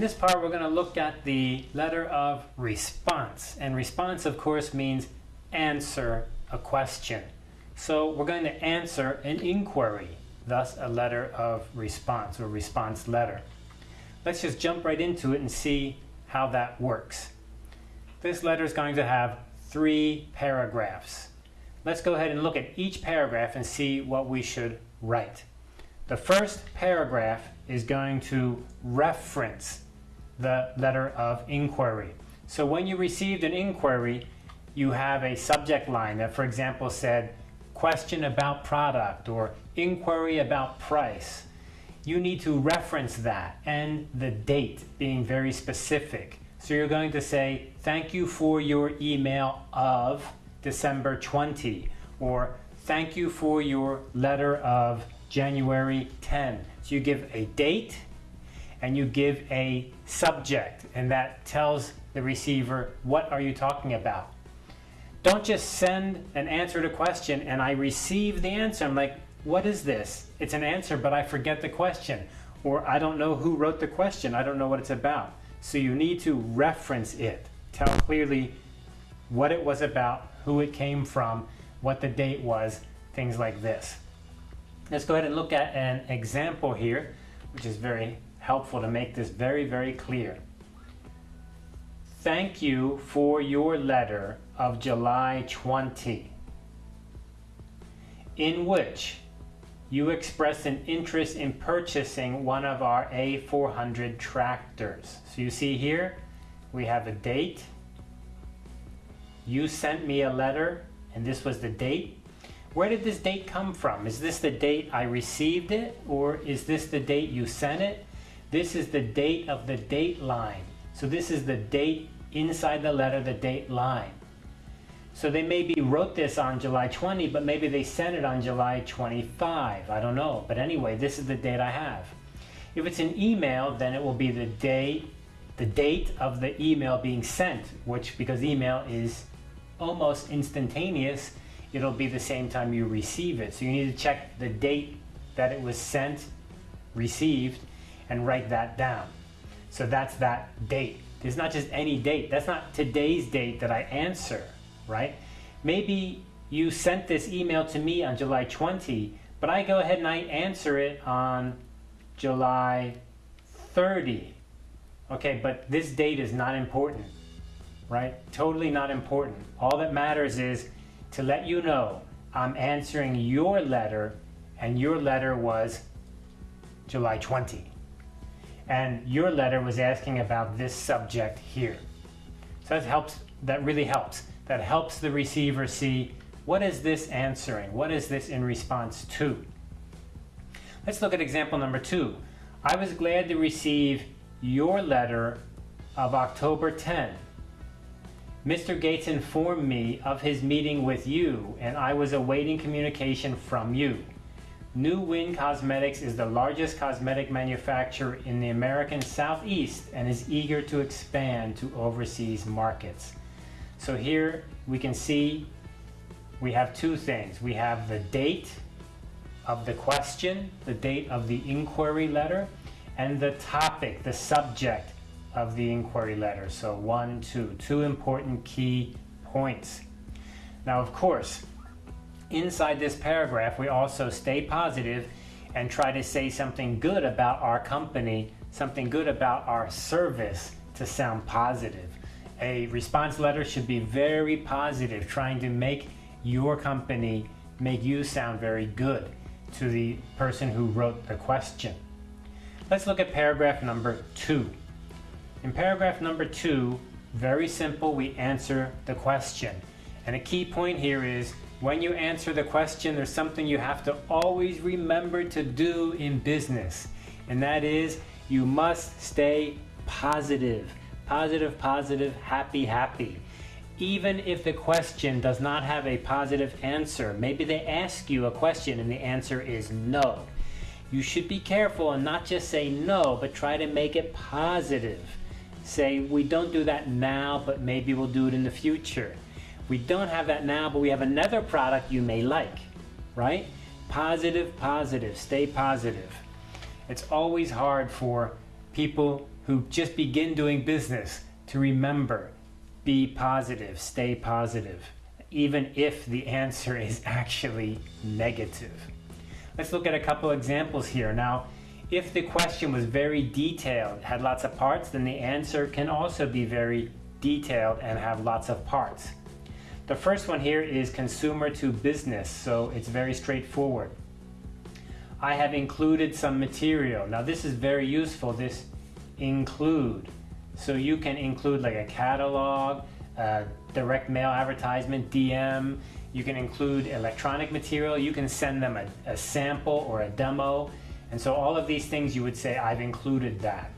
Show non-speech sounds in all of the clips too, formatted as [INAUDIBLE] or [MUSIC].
In this part, we're going to look at the letter of response. And response, of course, means answer a question. So we're going to answer an inquiry, thus a letter of response or response letter. Let's just jump right into it and see how that works. This letter is going to have three paragraphs. Let's go ahead and look at each paragraph and see what we should write. The first paragraph is going to reference the letter of inquiry. So when you received an inquiry, you have a subject line that, for example, said, question about product or inquiry about price. You need to reference that and the date being very specific. So you're going to say, thank you for your email of December 20 or thank you for your letter of January 10. So you give a date and you give a subject and that tells the receiver what are you talking about. Don't just send an answer to question and I receive the answer. I'm like, what is this? It's an answer, but I forget the question. Or I don't know who wrote the question. I don't know what it's about. So you need to reference it. Tell clearly what it was about, who it came from, what the date was, things like this. Let's go ahead and look at an example here, which is very helpful to make this very, very clear. Thank you for your letter of July 20, in which you expressed an interest in purchasing one of our A400 tractors. So you see here, we have a date. You sent me a letter, and this was the date. Where did this date come from? Is this the date I received it, or is this the date you sent it? This is the date of the date line. So this is the date inside the letter, the date line. So they maybe wrote this on July 20, but maybe they sent it on July 25. I don't know. But anyway, this is the date I have. If it's an email, then it will be the day, the date of the email being sent, which because email is almost instantaneous, it'll be the same time you receive it. So you need to check the date that it was sent, received, and write that down. So that's that date. It's not just any date. That's not today's date that I answer, right? Maybe you sent this email to me on July 20, but I go ahead and I answer it on July 30. Okay, but this date is not important, right? Totally not important. All that matters is to let you know I'm answering your letter and your letter was July 20 and your letter was asking about this subject here. So that helps, that really helps. That helps the receiver see what is this answering? What is this in response to? Let's look at example number two. I was glad to receive your letter of October 10. Mr. Gates informed me of his meeting with you and I was awaiting communication from you. New Win Cosmetics is the largest cosmetic manufacturer in the American Southeast and is eager to expand to overseas markets. So here we can see we have two things. We have the date of the question, the date of the inquiry letter, and the topic, the subject of the inquiry letter. So one, two, two important key points. Now, of course, inside this paragraph, we also stay positive and try to say something good about our company, something good about our service to sound positive. A response letter should be very positive, trying to make your company, make you sound very good to the person who wrote the question. Let's look at paragraph number two. In paragraph number two, very simple, we answer the question. And a key point here is when you answer the question, there's something you have to always remember to do in business, and that is you must stay positive. Positive, positive, happy, happy. Even if the question does not have a positive answer, maybe they ask you a question and the answer is no. You should be careful and not just say no, but try to make it positive. Say, we don't do that now, but maybe we'll do it in the future. We don't have that now, but we have another product you may like, right? Positive, positive, stay positive. It's always hard for people who just begin doing business to remember be positive, stay positive, even if the answer is [LAUGHS] actually negative. Let's look at a couple examples here. Now, if the question was very detailed, had lots of parts, then the answer can also be very detailed and have lots of parts. The first one here is consumer to business, so it's very straightforward. I have included some material. Now this is very useful, this include. So you can include like a catalog, a direct mail advertisement, DM, you can include electronic material, you can send them a, a sample or a demo. And so all of these things you would say, I've included that.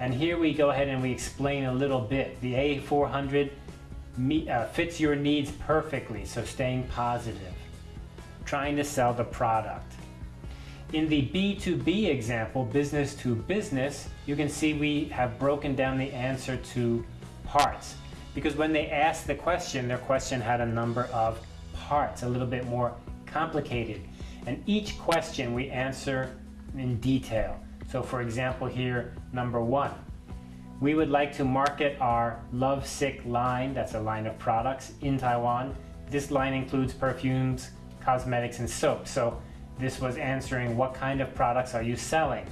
And here we go ahead and we explain a little bit. The A400 uh, fits your needs perfectly, so staying positive. Trying to sell the product. In the B2B example, business to business, you can see we have broken down the answer to parts. Because when they asked the question, their question had a number of parts, a little bit more complicated. And each question we answer in detail. So for example here, number one, we would like to market our Love Sick line, that's a line of products in Taiwan. This line includes perfumes, cosmetics, and soap. So this was answering what kind of products are you selling?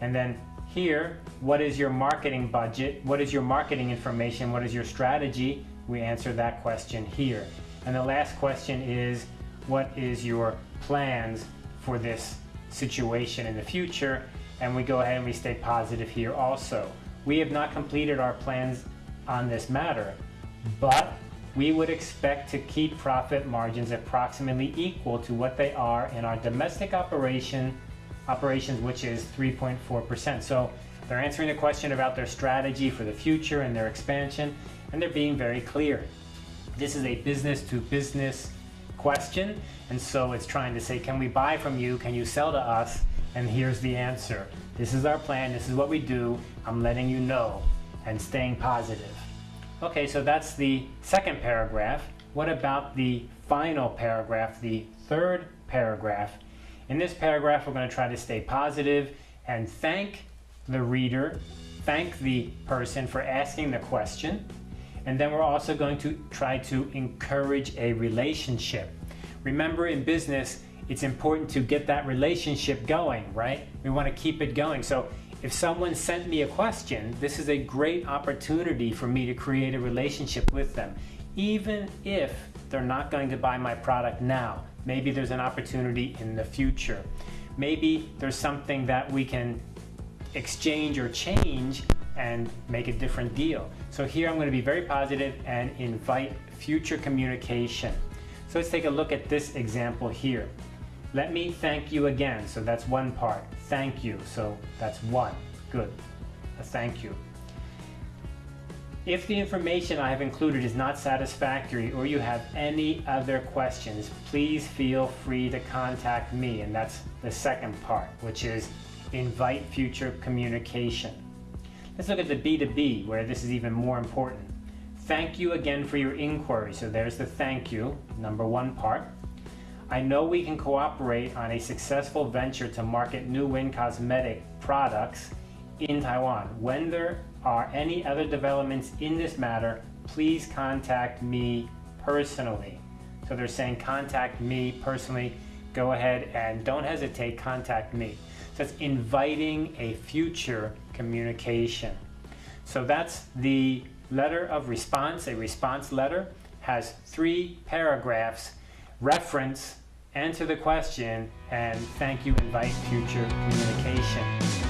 And then here, what is your marketing budget? What is your marketing information? What is your strategy? We answer that question here. And the last question is, what is your plans for this situation in the future? And we go ahead and we stay positive here also. We have not completed our plans on this matter, but we would expect to keep profit margins approximately equal to what they are in our domestic operation operations, which is 3.4%. So they're answering the question about their strategy for the future and their expansion, and they're being very clear. This is a business to business question, and so it's trying to say, can we buy from you? Can you sell to us? And here's the answer. This is our plan, this is what we do, I'm letting you know, and staying positive. Okay, so that's the second paragraph. What about the final paragraph, the third paragraph? In this paragraph, we're going to try to stay positive and thank the reader, thank the person for asking the question, and then we're also going to try to encourage a relationship. Remember in business, it's important to get that relationship going, right? We want to keep it going. So if someone sent me a question, this is a great opportunity for me to create a relationship with them. Even if they're not going to buy my product now, maybe there's an opportunity in the future. Maybe there's something that we can exchange or change and make a different deal. So here I'm going to be very positive and invite future communication. So let's take a look at this example here. Let me thank you again. So that's one part. Thank you. So that's one. Good. A thank you. If the information I have included is not satisfactory or you have any other questions, please feel free to contact me. And that's the second part, which is invite future communication. Let's look at the B2B, where this is even more important. Thank you again for your inquiry. So there's the thank you, number one part. I know we can cooperate on a successful venture to market New Win cosmetic products in Taiwan. When there are any other developments in this matter, please contact me personally. So they're saying contact me personally. Go ahead and don't hesitate, contact me. So it's inviting a future communication. So that's the letter of response, a response letter, has three paragraphs reference, answer the question, and thank you, invite future communication.